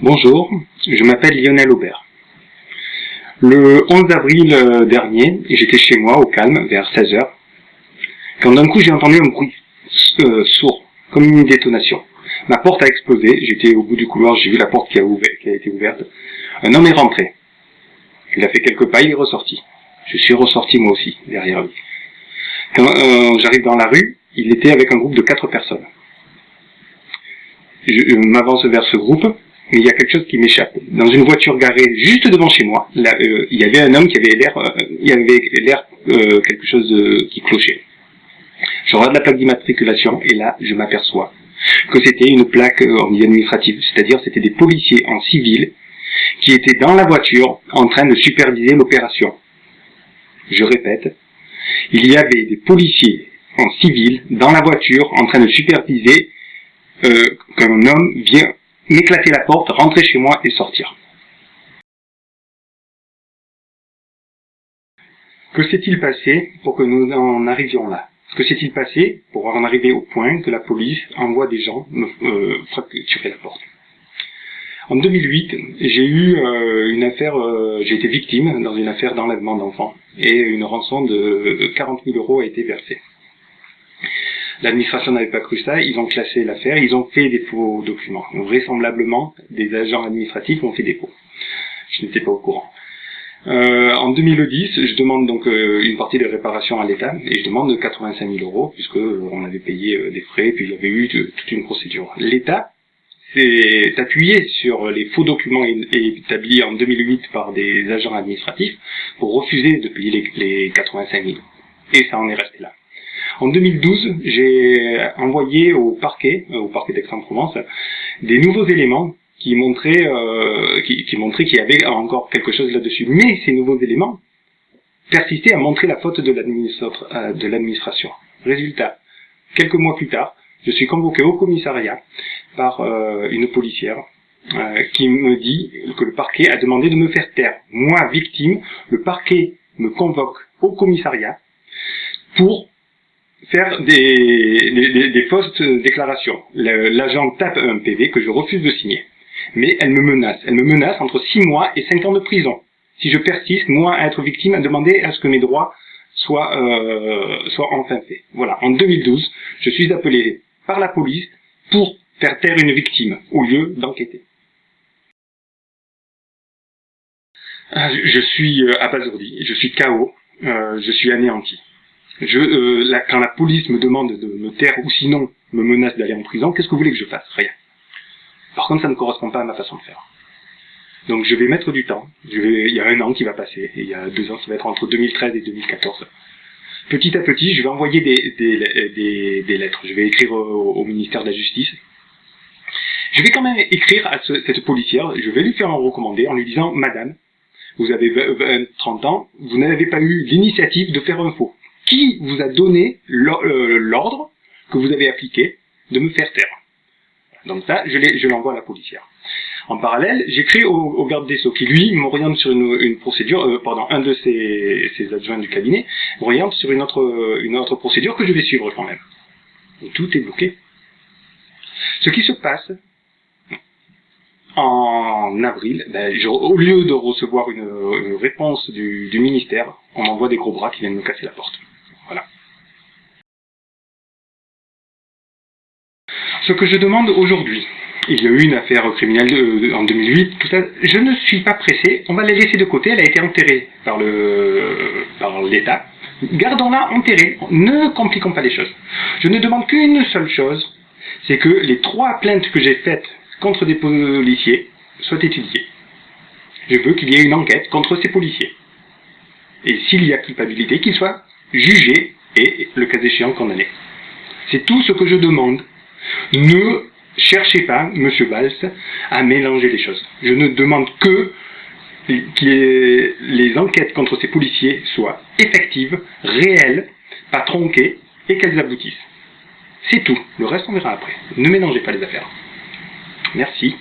Bonjour, je m'appelle Lionel Aubert. Le 11 avril euh, dernier, j'étais chez moi au calme vers 16h, quand d'un coup j'ai entendu un bruit euh, sourd, comme une détonation. Ma porte a explosé, j'étais au bout du couloir, j'ai vu la porte qui a, ouvert, qui a été ouverte. Un homme est rentré. Il a fait quelques pas, il est ressorti. Je suis ressorti moi aussi, derrière lui. Quand euh, j'arrive dans la rue, il était avec un groupe de quatre personnes. Je, m'avance vers ce groupe, mais il y a quelque chose qui m'échappe. Dans une voiture garée juste devant chez moi, là, euh, il y avait un homme qui avait l'air, euh, il avait l'air euh, quelque chose qui clochait. Je regarde la plaque d'immatriculation et là, je m'aperçois que c'était une plaque en milieu c'est-à-dire c'était des policiers en civil qui étaient dans la voiture en train de superviser l'opération. Je répète, il y avait des policiers en civil dans la voiture en train de superviser euh, qu'un homme vient m'éclater la porte, rentrer chez moi et sortir. Que s'est-il passé pour que nous en arrivions là? Que s'est-il passé pour en arriver au point que la police envoie des gens me euh, fracturer la porte? En 2008, j'ai eu euh, une affaire, euh, j'ai été victime dans une affaire d'enlèvement d'enfants et une rançon de 40 000 euros a été versée. L'administration n'avait pas cru ça, ils ont classé l'affaire, ils ont fait des faux documents. vraisemblablement, des agents administratifs ont fait des faux. Je n'étais pas au courant. Euh, en 2010, je demande donc euh, une partie de réparation à l'État et je demande 85 000 euros puisque euh, on avait payé des frais puis il y avait eu toute une procédure. L'État s'est appuyé sur les faux documents établis en 2008 par des agents administratifs pour refuser de payer les, les 85 000. Et ça en est resté là. En 2012, j'ai envoyé au parquet, euh, au parquet d'Aix-en-Provence, des nouveaux éléments qui montraient euh, qui, qui montraient qu'il y avait encore quelque chose là-dessus. Mais ces nouveaux éléments persistaient à montrer la faute de euh, l'administration. Résultat, quelques mois plus tard, je suis convoqué au commissariat par une policière qui me dit que le parquet a demandé de me faire taire. Moi, victime, le parquet me convoque au commissariat pour faire des, des, fausses déclarations. L'agent tape un PV que je refuse de signer. Mais elle me menace. Elle me menace entre 6 mois et 5 ans de prison. Si je persiste, moi, à être victime, à demander à ce que mes droits soient, euh, soient enfin faits. Voilà. En 2012, je suis appelé par la police pour faire taire une victime, au lieu d'enquêter. Ah, je suis euh, abasourdi, je suis KO, euh, je suis anéanti. Je, euh, la, quand la police me demande de me taire ou sinon me menace d'aller en prison, qu'est-ce que vous voulez que je fasse? Rien. Par contre, ça ne correspond pas à ma façon de faire. Donc je vais mettre du temps. Je vais, il y a un an qui va passer, il y a deux ans, ça va être entre 2013 et 2014. Petit à petit, je vais envoyer des, des, des, lettres. Je vais écrire au, ministère de la Justice. Je vais quand même écrire à cette policière, je vais lui faire un recommandé en lui disant « Madame, vous avez 20, 30 ans, vous n'avez pas eu l'initiative de faire un faux qui vous a donné euh, l'ordre que vous avez appliqué de me faire taire. Donc ça, je l'envoie à la policière. En parallèle, j'écris au, garde des Sceaux qui, lui, m'oriente sur une, procédure, euh, pardon, un de ses, adjoints du cabinet, m'oriente sur une autre, procédure que je vais suivre quand même. tout est bloqué. Ce qui se passe en avril, ben, au lieu de recevoir une, réponse du, du ministère, on m'envoie des gros bras qui viennent me casser la porte. Ce que je demande aujourd'hui, il y a eu une affaire criminelle en 2008, tout ça, je ne suis pas pressé, on va la laisser de côté, elle a été enterrée par l'État. Gardons-la enterrée, ne compliquons pas les choses. Je ne demande qu'une seule chose, c'est que les trois plaintes que j'ai faites contre des policiers soient étudiées. Je veux qu'il y ait une enquête contre ces policiers. Et s'il y a culpabilité, qu'il soit jugé et, le cas échéant, condamné. C'est tout ce que je demande. Ne cherchez pas, Monsieur Valls, à mélanger les choses. Je ne demande que que les enquêtes contre ces policiers soient effectives, réelles, pas tronquées, et qu'elles aboutissent. C'est tout. Le reste, on verra après. Ne mélangez pas les affaires. Merci.